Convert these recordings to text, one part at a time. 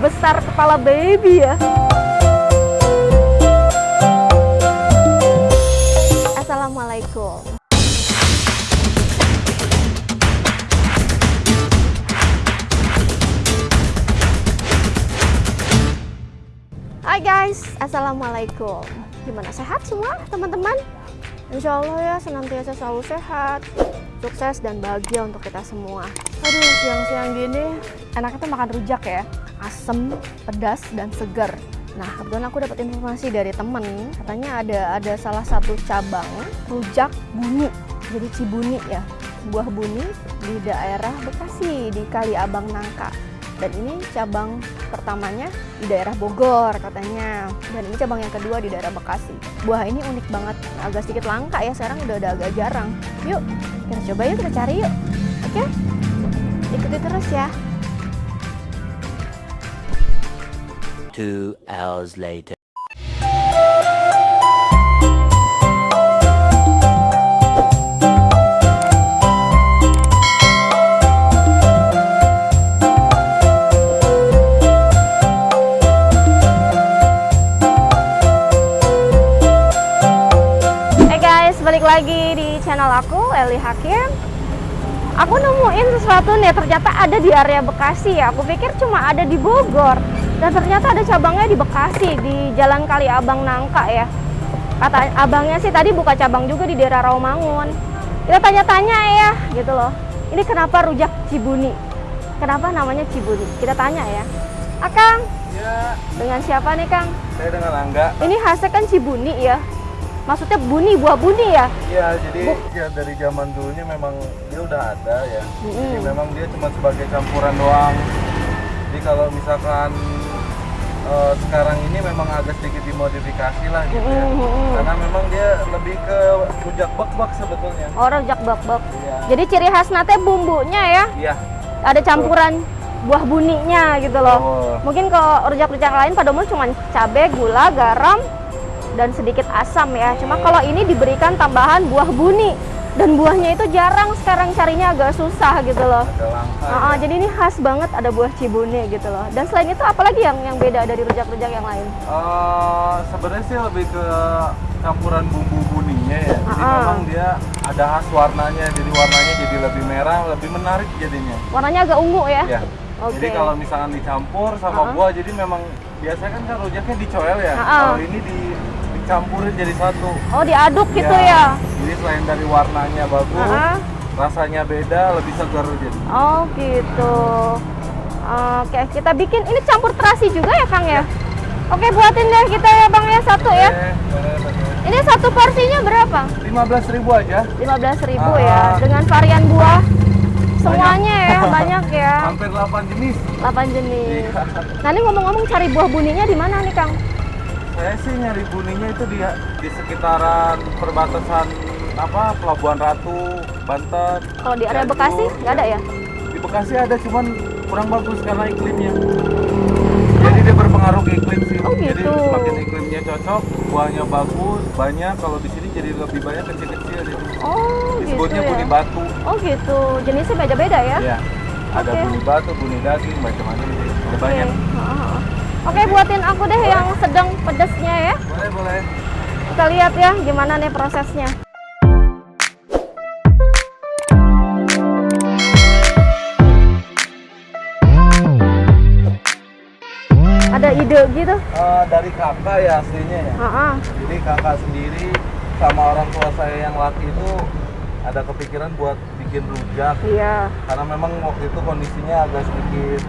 sebesar kepala baby ya. Assalamualaikum. Hai guys, Assalamualaikum Gimana sehat semua teman-teman? Insya Allah ya senantiasa selalu sehat Sukses dan bahagia untuk kita semua Aduh siang-siang gini enaknya tuh makan rujak ya Asem, pedas, dan segar Nah kebetulan aku dapat informasi dari temen Katanya ada ada salah satu cabang rujak buni. Jadi Cibuni ya Buah buni di daerah Bekasi di Kali Abang Nangka. Dan ini cabang pertamanya di daerah Bogor katanya. Dan ini cabang yang kedua di daerah Bekasi. Buah ini unik banget agak sedikit langka ya sekarang udah, udah agak jarang. Yuk kita coba yuk kita cari yuk. Oke? Ikuti terus ya Two hours later. Balik lagi di channel aku, Eli Hakim. Aku nemuin sesuatu nih, ternyata ada di area Bekasi ya. Aku pikir cuma ada di Bogor. Dan ternyata ada cabangnya di Bekasi, di Jalan Kali Abang Nangka ya. Kata abangnya sih tadi buka cabang juga di daerah Rawamangun. Kita tanya-tanya ya, gitu loh. Ini kenapa rujak Cibuni? Kenapa namanya Cibuni? Kita tanya ya. Akang, Ya, dengan siapa nih Kang? saya dengan Angga. Ini khasnya kan Cibuni ya. Maksudnya buni, buah buni ya? Iya, jadi Bu- ya dari zaman dulunya memang dia udah ada ya. Jadi Mm-mm. memang dia cuma sebagai campuran doang. Jadi kalau misalkan eh, sekarang ini memang agak sedikit dimodifikasi lah gitu ya. Mm-mm, mm-mm. Karena memang dia lebih ke rujak bak-bak sebetulnya. Oh, rujak bak-bak. Iya. Jadi ciri khas nate bumbunya ya, Iya. ada campuran buah buninya gitu loh. Oh. Mungkin kalau rujak-rujak lain pada umumnya cuma cabai, gula, garam, dan sedikit asam ya. Cuma Hmm. kalau ini diberikan tambahan buah buni. Dan buahnya itu jarang sekarang carinya agak susah gitu loh. Ada langka. Ah, ah, ya. jadi ini khas banget ada buah cibuni gitu loh. Dan selain itu apalagi yang yang beda dari rujak-rujak yang lain? Eh, sebenarnya sih lebih ke campuran bumbu buninya ya. Jadi Ah, ah. memang dia ada khas warnanya. Jadi warnanya jadi lebih merah, lebih menarik jadinya. Warnanya agak ungu ya? Ya. Oke. Jadi kalau misalkan dicampur sama Ah. buah, jadi memang biasanya kan kan rujaknya dicoel ya. Ah. Kalau ini di, dicampurin jadi satu. Oh, diaduk gitu ya? Jadi selain dari warnanya bagus, Ah, ah. rasanya beda, lebih segar jadi. Oh gitu. Oke, kita bikin ini campur terasi juga ya Kang ya? Oke, buatin deh kita ya Bang ya satu ya. Boleh. Ini satu porsinya berapa? 15.000 aja. 15.000 Ah. ya dengan varian buah semuanya ya, banyak ya. Hampir 8 jenis. 8 jenis. Iya. Nah, ini ngomong-ngomong cari buah buninya di mana nih Kang? Saya sih nyari buninya itu di di sekitaran perbatasan apa Pelabuhan Ratu, Banten. Kalau di area Cianjur. Bekasi nggak ada ya? Di Bekasi ada cuman kurang bagus karena iklimnya. Jadi dia berpengaruh ke iklim sih. Oh, Jadi gitu. semakin iklimnya cocok, buahnya bagus, banyak. Kalau di sini jadi lebih banyak kecil-kecil. Jadi Oh gitu disebutnya ya. buni batu. Oh gitu. Jenisnya beda-beda ya? Ya. Ada Oke. buni batu, buni daging, macam-macam. Ada Oke. banyak. Heeh. Oke, buatin aku deh yang sedang pedasnya ya. Boleh, boleh. Kita lihat ya gimana nih prosesnya. Ada ide gitu? Eh, dari kakak ya aslinya ya. Heeh. Jadi kakak sendiri sama orang tua saya yang laki itu ada kepikiran buat bikin rujak Iya. karena memang waktu itu kondisinya agak sedikit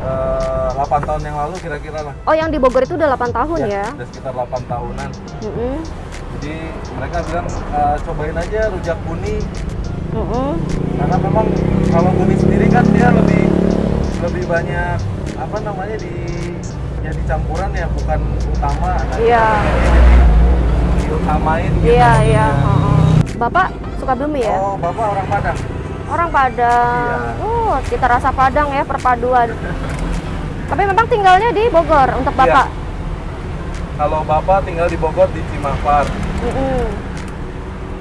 eh, 8 tahun yang lalu kira-kira lah. Oh, yang di Bogor itu udah 8 tahun ya? Udah sekitar 8 tahunan. Mm-mm. Jadi mereka bilang eh, cobain aja rujak buni Mm-mm. karena memang kalau buni sendiri kan dia lebih lebih banyak apa namanya di jadi campuran ya bukan utama. Nah, Iya. jadi diutamain gitu. Iya, iya. Ya. heeh. Bapak suka Bumi ya? Oh, Bapak orang Padang. Orang Padang. Iya. Oh, kita rasa Padang ya perpaduan. Tapi memang tinggalnya di Bogor untuk Iya. Bapak. Kalau Bapak tinggal di Bogor di Cimampar. Mm-mm.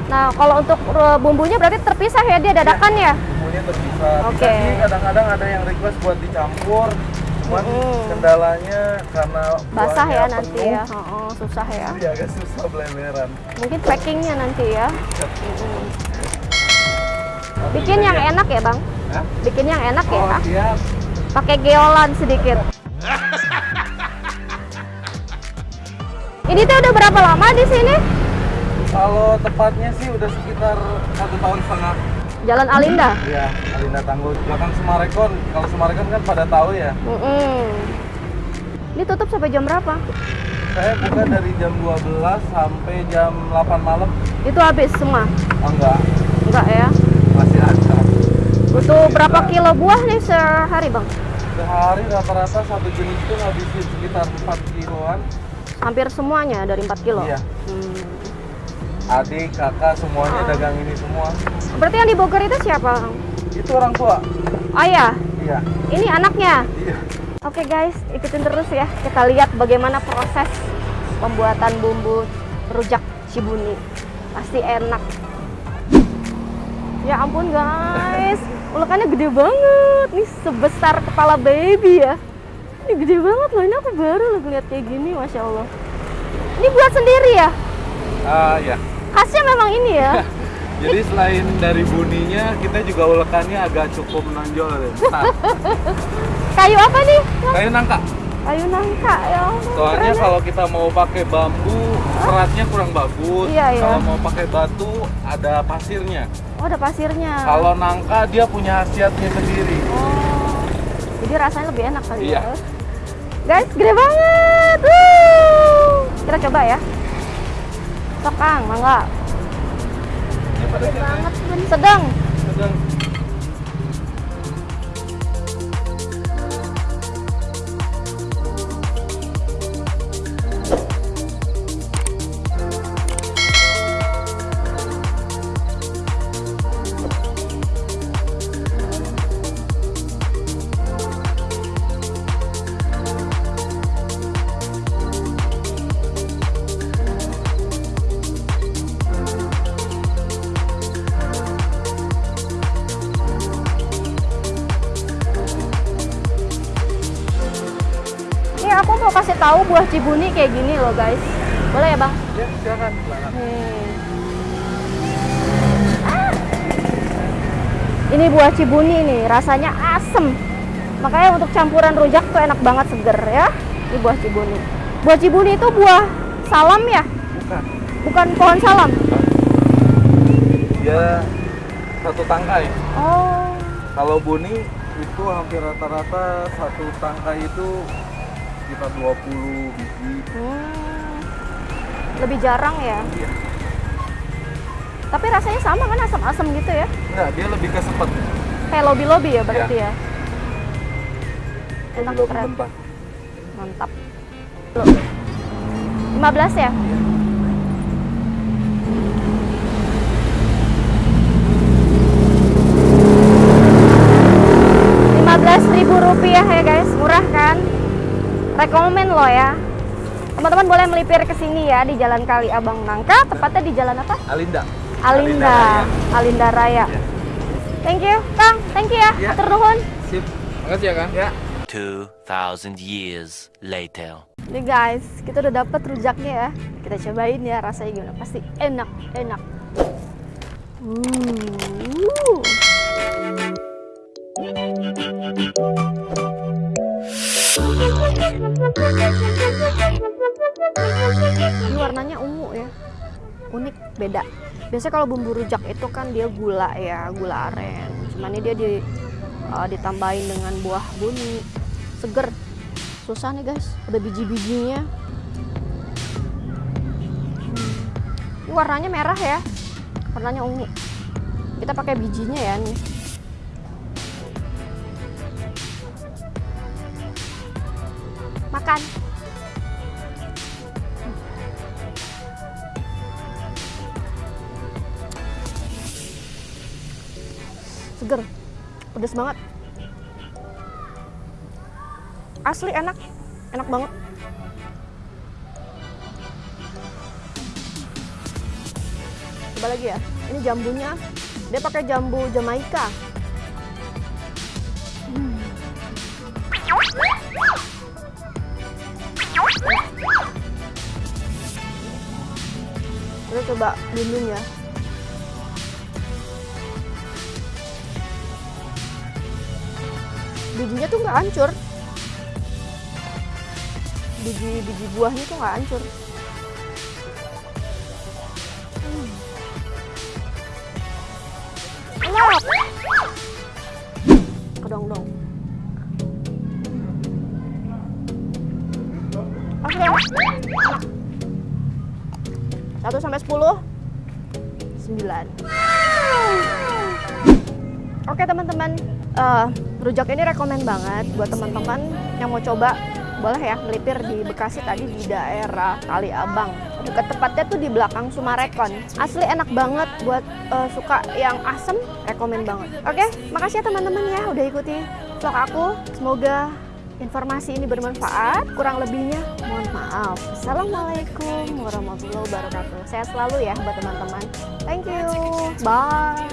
Nah, kalau untuk uh, bumbunya berarti terpisah ya dia dadakan ya? Bumbunya terpisah. Oke. Sih kadang-kadang ada yang request buat dicampur. Cuman Mm. kendalanya karena Basah ya nanti penuh, ya. Oh, susah ya. Jadi agak susah bleleran. Mungkin packingnya nanti ya. Mm-mm. Tapi Bikin yang ya- enak ya bang. Hah? Bikin yang enak Oh ya. iya, Pakai geolan sedikit. Ini tuh udah berapa lama di sini? kalau tepatnya sih udah sekitar satu tahun setengah. Jalan Alinda. Iya, Alinda Tangguh. Belakang Semarekon. Kalau Semarekon kan pada tahu ya. Mm-mm. Ini tutup sampai jam berapa? Saya buka dari jam 12 sampai jam 8 malam. Itu habis semua? Oh enggak, Enggak ya? masih ada. Butuh berapa kilo buah nih sehari bang? Sehari rata-rata satu jenis itu ngabisin sekitar 4 kiloan. Hampir semuanya dari 4 kilo? Iya. Hmm. Adik, kakak, semuanya Ah. dagang ini semua. Berarti yang di Bogor itu siapa? Itu orang tua. Oh iya, Iya. ini anaknya. Iya. Oke guys, ikutin terus ya. Kita lihat bagaimana proses pembuatan bumbu rujak Cibuni. Pasti enak. Ya ampun guys, ulekannya gede banget. Nih sebesar kepala baby ya. Ini gede banget loh. Ini aku baru loh ngeliat kayak gini, masya Allah. Ini buat sendiri ya? Ah, ya. Khasnya memang ini ya. Jadi selain dari buninya, kita juga ulekannya agak cukup menonjol Kayu apa nih? kayu nangka. Kayu nangka ya. Soalnya ya. kalau kita mau pakai bambu, seratnya kurang bagus. Iya, iya. Kalau mau pakai batu, ada pasirnya. Oh, ada pasirnya. Kalau nangka dia punya khasiatnya sendiri. Oh, jadi rasanya lebih enak kali Iya. ya. Guys, gede banget. Wuh. Kita coba ya. Sok Kang, mangga. Gede banget, Bun. sedang. sedang aku mau kasih tahu buah cibuni kayak gini loh, guys. Boleh ya, Bang? Ya, silakan. Nih. Ah. Ini buah cibuni nih, rasanya asem. Makanya untuk campuran rujak tuh enak banget seger ya. Ini buah cibuni. Buah cibuni itu buah salam ya? Bukan. Bukan pohon salam. Dia satu tangkai. Oh. Kalau buni itu hampir rata-rata satu tangkai itu sekitar 20 biji. Hmm. Lebih jarang ya. Iya. Tapi rasanya sama kan asam-asam gitu ya? Enggak, dia lebih ke sepet. Kayak lobby-lobby ya berarti ya. Enak Lebih keren. mentah. Mantap. Loh. 15 ya? ribu rupiah ya guys, murah kan? Rekomen lo ya. Teman-teman boleh melipir ke sini ya di Jalan Kali Abang Nangka, tepatnya di Jalan apa? Alinda. Alinda, Alinda Raya. Iya. Thank you, Kang. Thank you ya. Iya. Atur nuhun. Sip. Makasih ya, Kang. Ya. 2,000 years later. Nih guys, kita udah dapet rujaknya ya. Kita cobain ya rasanya gimana. Pasti enak, enak. Uh. Ini warnanya ungu ya. Unik, beda. Biasanya kalau bumbu rujak itu kan dia gula ya, gula aren. Cuman ini dia di, uh, ditambahin dengan buah buni. Seger, susah nih guys ada biji-bijinya Hmm. ini warnanya merah ya warnanya ungu kita pakai bijinya ya nih makan seger. Pedes banget. Asli enak. Enak banget. Coba lagi ya. Ini jambunya. Dia pakai jambu Jamaika Kita coba bumbuin ya. Bijinya tuh nggak hancur. Biji biji buahnya tuh nggak hancur. Hmm. Enak. Kedong-dong. Oke. Satu sampai sepuluh. Sembilan. Oke teman-teman, Eh, rujak ini rekomen banget buat teman-teman yang mau coba. Boleh ya melipir di Bekasi tadi di daerah Kali Abang. Dekat tepatnya tuh di belakang Sumarekon. Asli enak banget buat eh, suka yang asem, rekomen banget. Oke, makasih ya teman-teman ya udah ikuti vlog aku. Semoga informasi ini bermanfaat. Kurang lebihnya mohon maaf. Assalamualaikum warahmatullahi wabarakatuh. Sehat selalu ya buat teman-teman. Thank you. Bye.